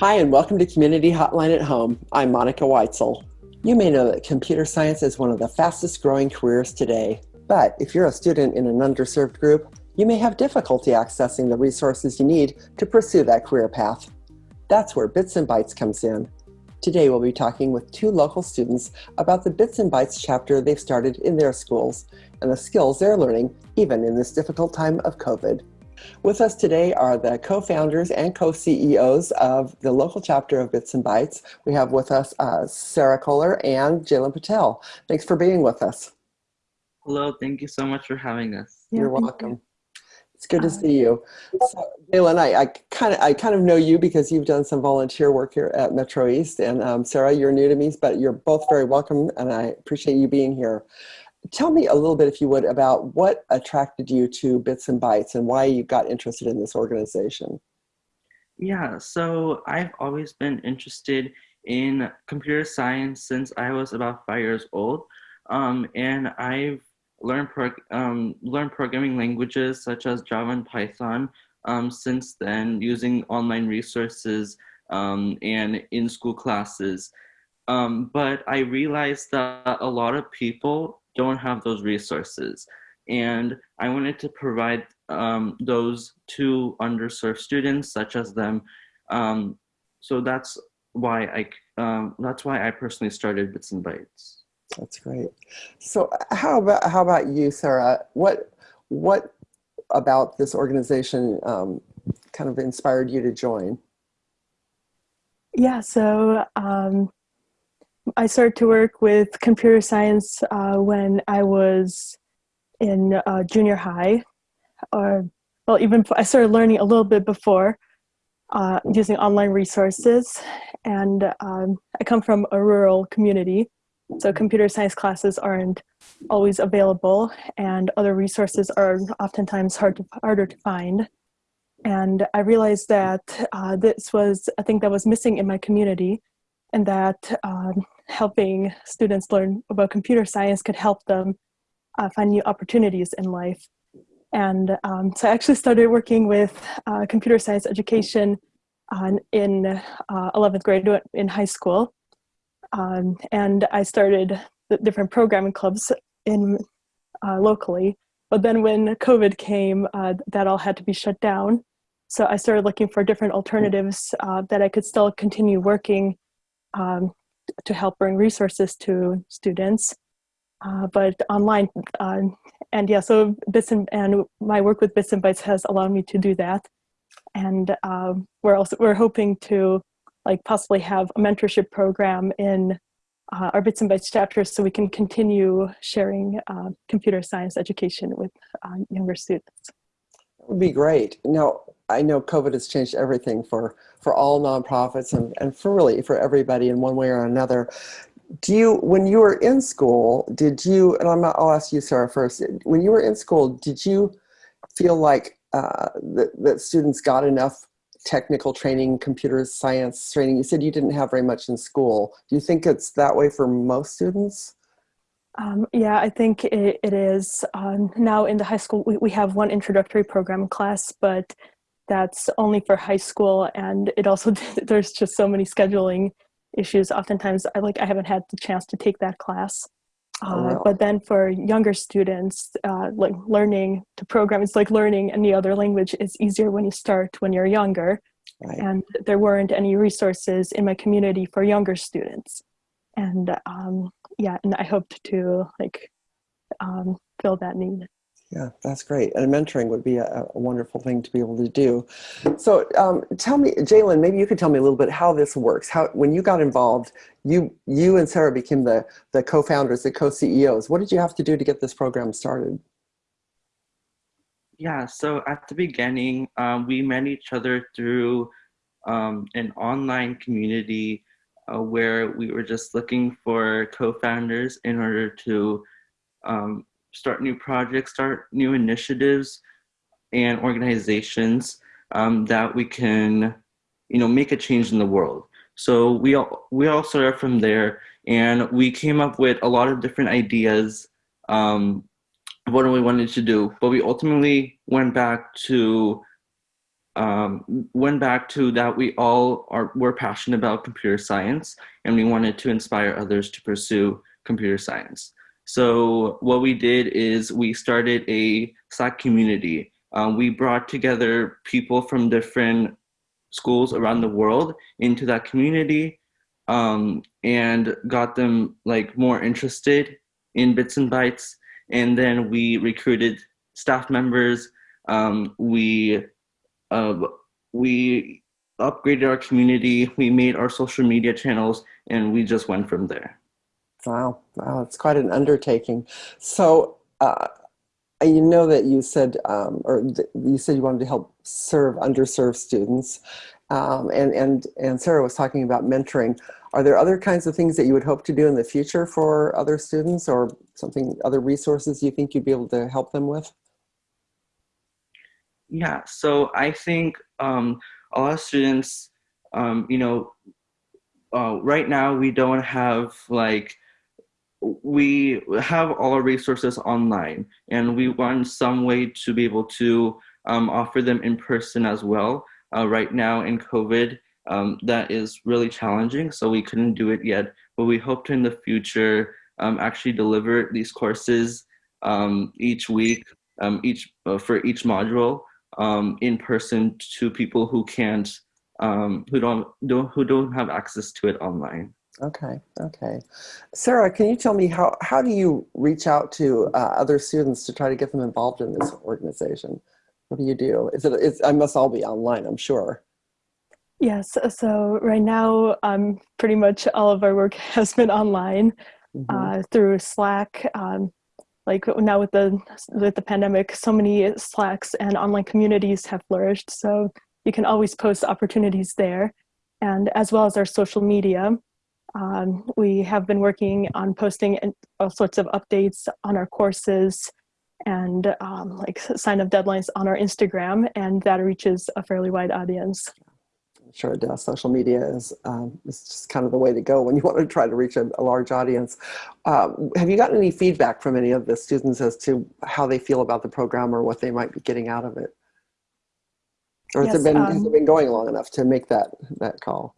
Hi, and welcome to Community Hotline at Home. I'm Monica Weitzel. You may know that computer science is one of the fastest growing careers today. But if you're a student in an underserved group, you may have difficulty accessing the resources you need to pursue that career path. That's where Bits and Bytes comes in. Today we'll be talking with two local students about the Bits and Bytes chapter they've started in their schools and the skills they're learning even in this difficult time of COVID. With us today are the co-founders and co-CEOs of the local chapter of Bits and Bytes. We have with us uh, Sarah Kohler and Jalen Patel. Thanks for being with us. Hello, thank you so much for having us. Yeah, You're welcome. You. It's good to uh, see you. So, Jalen, I, I kind of I kind of know you because you've done some volunteer work here at Metro East, and um, Sarah, you're new to me, but you're both very welcome, and I appreciate you being here tell me a little bit, if you would, about what attracted you to Bits and Bytes and why you got interested in this organization. Yeah, so I've always been interested in computer science since I was about five years old. Um, and I've learned, um, learned programming languages such as Java and Python um, since then using online resources um, and in school classes. Um, but I realized that a lot of people don't have those resources. And I wanted to provide um, those to underserved students such as them. Um, so that's why I um, that's why I personally started Bits and Bytes. That's great. So how about how about you, Sarah? What what about this organization um, kind of inspired you to join? Yeah, so um, I started to work with computer science uh, when I was in uh, junior high, or well, even I started learning a little bit before uh, using online resources. And um, I come from a rural community, so computer science classes aren't always available, and other resources are oftentimes hard to, harder to find. And I realized that uh, this was a thing that was missing in my community and that um, helping students learn about computer science could help them uh, find new opportunities in life. And um, so I actually started working with uh, computer science education uh, in 11th grade in high school. Um, and I started the different programming clubs in uh, locally. But then when COVID came, uh, that all had to be shut down. So I started looking for different alternatives uh, that I could still continue working um, to help bring resources to students, uh, but online. Uh, and yeah, so Bits and, and my work with Bits and Bytes has allowed me to do that. And um, we're also we're hoping to like possibly have a mentorship program in uh, our Bits and Bytes chapters so we can continue sharing uh, computer science education with uh, younger students. That would be great. Now, I know COVID has changed everything for, for all nonprofits and, and for really for everybody in one way or another. Do you, when you were in school, did you, and I'm, I'll ask you, Sarah, first, when you were in school, did you feel like uh, that, that students got enough technical training, computer science training? You said you didn't have very much in school. Do you think it's that way for most students? Um, yeah, I think it, it is. Um, now in the high school, we, we have one introductory program class, but that's only for high school and it also there's just so many scheduling issues. Oftentimes i like i haven't had the chance to take that class. Oh, uh, but then for younger students uh, like learning to program it's like learning any other language is easier when you start when you're younger. Right. and there weren't any resources in my community for younger students. And um, yeah and i hoped to like um, fill that need yeah, that's great. And mentoring would be a, a, wonderful thing to be able to do. So um, tell me, Jalen, maybe you could tell me a little bit how this works. How when you got involved, you you and Sarah became the the co-founders, the co-CEOs. What did you have to do to get this program started? Yeah, so at the beginning, um, we met each other through um, an online community uh, where we were just looking for co-founders in order to um, start new projects, start new initiatives and organizations um, that we can, you know, make a change in the world. So we all, we all started from there and we came up with a lot of different ideas um, what we wanted to do, but we ultimately went back to um, went back to that we all are were passionate about computer science and we wanted to inspire others to pursue computer science. So what we did is we started a Slack community. Um, we brought together people from different schools around the world into that community um, and got them like more interested in bits and bytes. And then we recruited staff members. Um, we uh, we upgraded our community, we made our social media channels, and we just went from there. Wow, wow, it's quite an undertaking. So, uh, you know that you said, um, or you said you wanted to help serve underserved students, um, and and and Sarah was talking about mentoring. Are there other kinds of things that you would hope to do in the future for other students, or something, other resources you think you'd be able to help them with? Yeah, so I think um, a lot of students, um, you know, uh, right now we don't have like, we have all our resources online and we want some way to be able to um, offer them in person as well. Uh, right now in COVID, um, that is really challenging, so we couldn't do it yet, but we hope to in the future um, actually deliver these courses um, each week, um, each uh, for each module um, in person to people who can't, who don't, don't, who don't have access to it online. Okay, okay. Sarah, can you tell me how, how do you reach out to uh, other students to try to get them involved in this organization? What do you do? Is it, it's, I must all be online, I'm sure. Yes, so right now, um, pretty much all of our work has been online mm -hmm. uh, through Slack. Um, like now with the with the pandemic so many slacks and online communities have flourished so you can always post opportunities there and as well as our social media um, we have been working on posting all sorts of updates on our courses and um, like sign up deadlines on our Instagram and that reaches a fairly wide audience sure it does. Social media is, um, is just kind of the way to go when you want to try to reach a, a large audience. Um, have you gotten any feedback from any of the students as to how they feel about the program or what they might be getting out of it? Or yes, has, it been, um, has it been going long enough to make that, that call?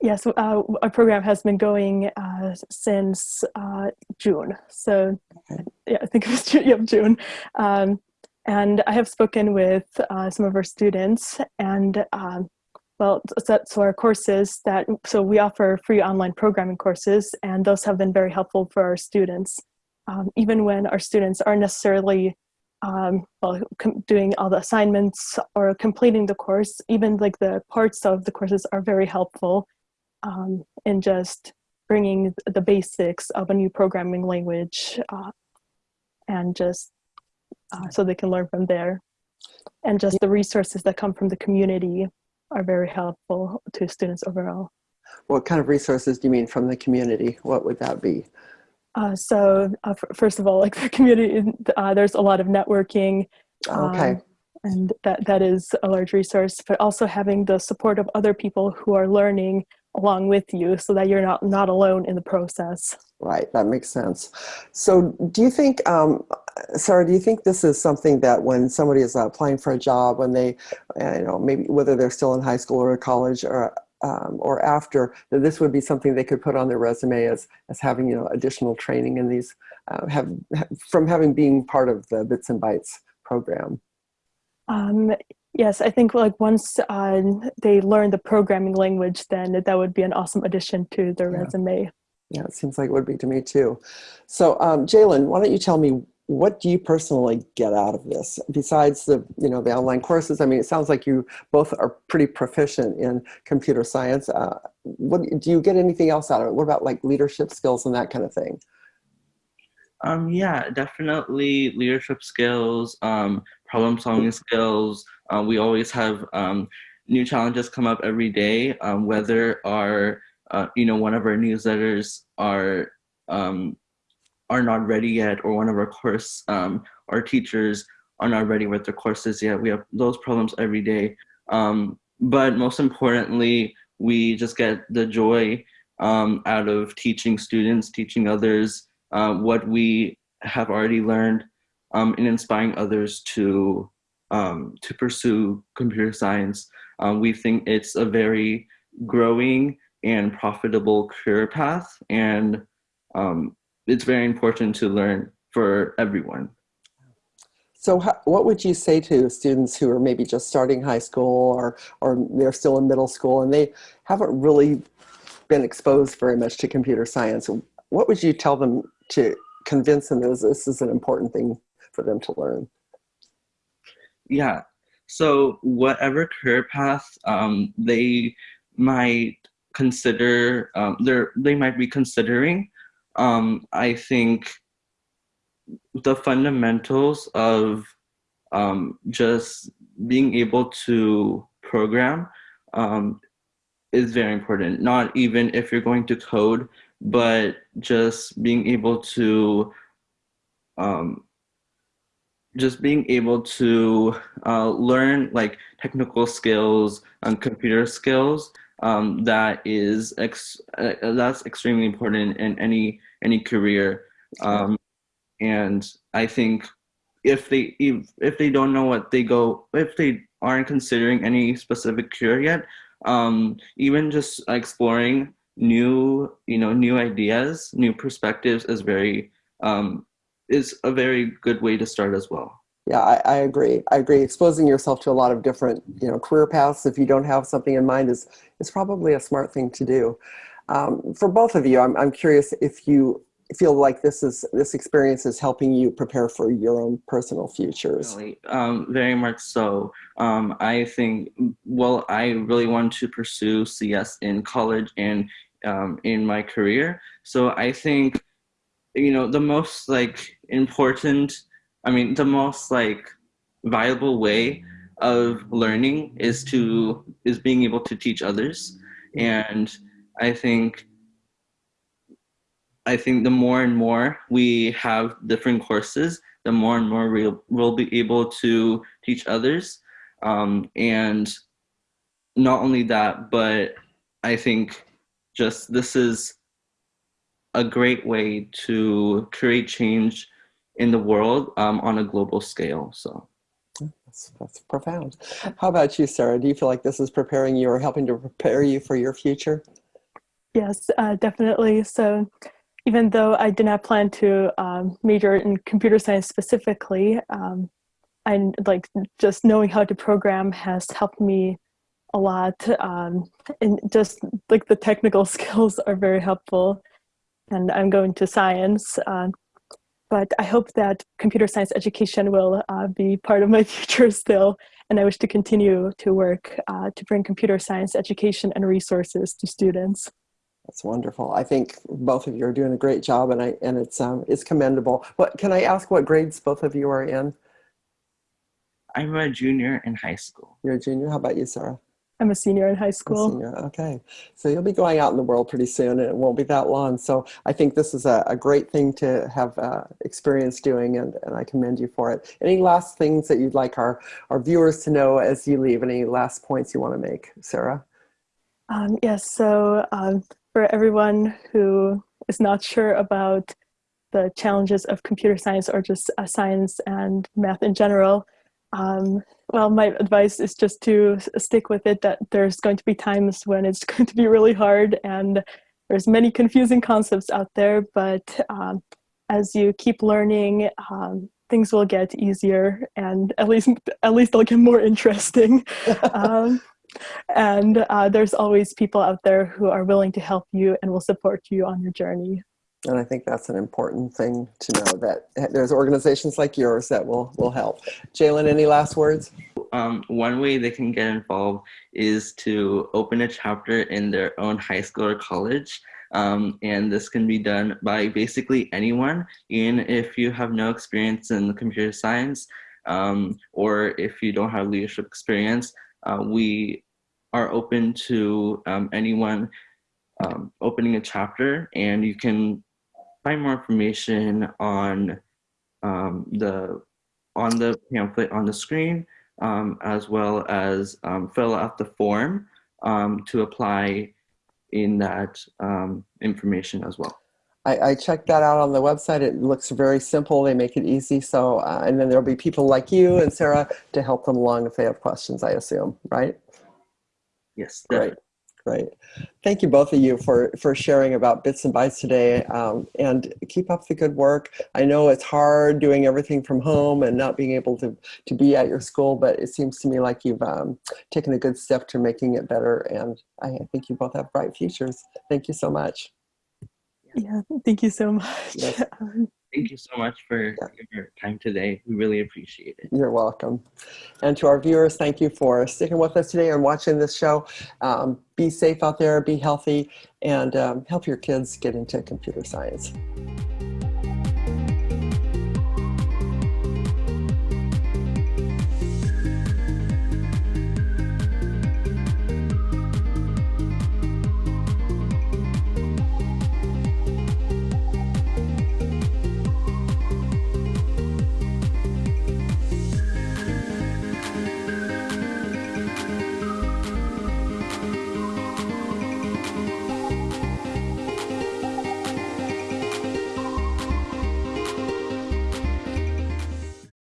Yes, uh, our program has been going uh, since uh, June. So okay. yeah, I think it was June. Yep, June. Um, and I have spoken with uh, some of our students and um, well, so, so our courses that, so we offer free online programming courses and those have been very helpful for our students. Um, even when our students aren't necessarily um, well, doing all the assignments or completing the course, even like the parts of the courses are very helpful um, in just bringing the basics of a new programming language uh, and just uh, so they can learn from there. And just the resources that come from the community are very helpful to students overall. What kind of resources do you mean from the community? What would that be? Uh, so uh, first of all, like the community, uh, there's a lot of networking. Okay. Um, and that, that is a large resource, but also having the support of other people who are learning along with you so that you're not, not alone in the process. Right, that makes sense. So do you think, um, Sarah, do you think this is something that when somebody is applying for a job, when they, uh, you know, maybe whether they're still in high school or college or um, or after, that this would be something they could put on their resume as, as having, you know, additional training in these, uh, have, from having being part of the Bits and Bytes program? Um, Yes, I think like once uh, they learn the programming language, then that would be an awesome addition to their yeah. resume. Yeah, it seems like it would be to me too. So um, Jalen, why don't you tell me what do you personally get out of this besides the you know the online courses? I mean, it sounds like you both are pretty proficient in computer science. Uh, what do you get anything else out of it? What about like leadership skills and that kind of thing? Um, yeah, definitely leadership skills, um, problem solving skills. Uh, we always have um, new challenges come up every day, um, whether our, uh, you know, one of our newsletters are, um, are not ready yet, or one of our course, um, our teachers are not ready with their courses yet. We have those problems every day. but most importantly, we just get the joy out of teaching students, teaching others, uh, what we have already learned um, and inspiring others to um, to pursue computer science. Um, we think it's a very growing and profitable career path, and um, it's very important to learn for everyone. So what would you say to students who are maybe just starting high school or, or they're still in middle school and they haven't really been exposed very much to computer science? What would you tell them to convince them that this is an important thing for them to learn? Yeah, so whatever career path um, they might consider, um, they might be considering, um, I think the fundamentals of um, just being able to program um, is very important. Not even if you're going to code, but just being able to um, just being able to uh, learn like technical skills and computer skills um, that is ex uh, that's extremely important in any any career. Um, and I think if they if, if they don't know what they go if they aren't considering any specific career yet um, even just exploring new you know new ideas new perspectives is very um, is a very good way to start as well. Yeah I, I agree. I agree. Exposing yourself to a lot of different you know career paths if you don't have something in mind is is probably a smart thing to do. Um, for both of you I'm, I'm curious if you feel like this is this experience is helping you prepare for your own personal futures. Um, very much so. Um, i think well i really want to pursue cs in college and um, in my career. So i think you know the most like important i mean the most like viable way of learning is to is being able to teach others and i think I think the more and more we have different courses, the more and more we'll, we'll be able to teach others. Um, and not only that, but I think just this is a great way to create change in the world um, on a global scale. So. That's, that's profound. How about you, Sarah? Do you feel like this is preparing you or helping to prepare you for your future? Yes, uh, definitely. So even though I did not plan to um, major in computer science specifically, um, and like just knowing how to program has helped me a lot. Um, and just like the technical skills are very helpful. And I'm going to science, uh, but I hope that computer science education will uh, be part of my future still. And I wish to continue to work uh, to bring computer science education and resources to students. That's wonderful. I think both of you are doing a great job, and I and it's um it's commendable. What can I ask? What grades both of you are in? I'm a junior in high school. You're a junior. How about you, Sarah? I'm a senior in high school. Senior. Okay, so you'll be going out in the world pretty soon, and it won't be that long. So I think this is a, a great thing to have uh, experience doing, and, and I commend you for it. Any last things that you'd like our our viewers to know as you leave? Any last points you want to make, Sarah? Um, yes. So um, for everyone who is not sure about the challenges of computer science or just uh, science and math in general, um, well, my advice is just to stick with it, that there's going to be times when it's going to be really hard and there's many confusing concepts out there, but um, as you keep learning, um, things will get easier and at least at least they'll get more interesting. um, and uh, there's always people out there who are willing to help you and will support you on your journey. And I think that's an important thing to know that there's organizations like yours that will, will help. Jalen, any last words? Um, one way they can get involved is to open a chapter in their own high school or college. Um, and this can be done by basically anyone, even if you have no experience in computer science um, or if you don't have leadership experience uh, we are open to um, anyone um, opening a chapter and you can find more information on um, the on the pamphlet on the screen um, as well as um, fill out the form um, to apply in that information as well. I, I checked that out on the website. It looks very simple. They make it easy. So, uh, and then there'll be people like you and Sarah to help them along if they have questions, I assume, right? Yes, Great, great. Thank you both of you for, for sharing about Bits and Bytes today um, and keep up the good work. I know it's hard doing everything from home and not being able to, to be at your school, but it seems to me like you've um, taken a good step to making it better and I think you both have bright futures. Thank you so much. Yeah, thank you so much. Yes. Thank you so much for your time today. We really appreciate it. You're welcome. And to our viewers, thank you for sticking with us today and watching this show. Um, be safe out there, be healthy, and um, help your kids get into computer science.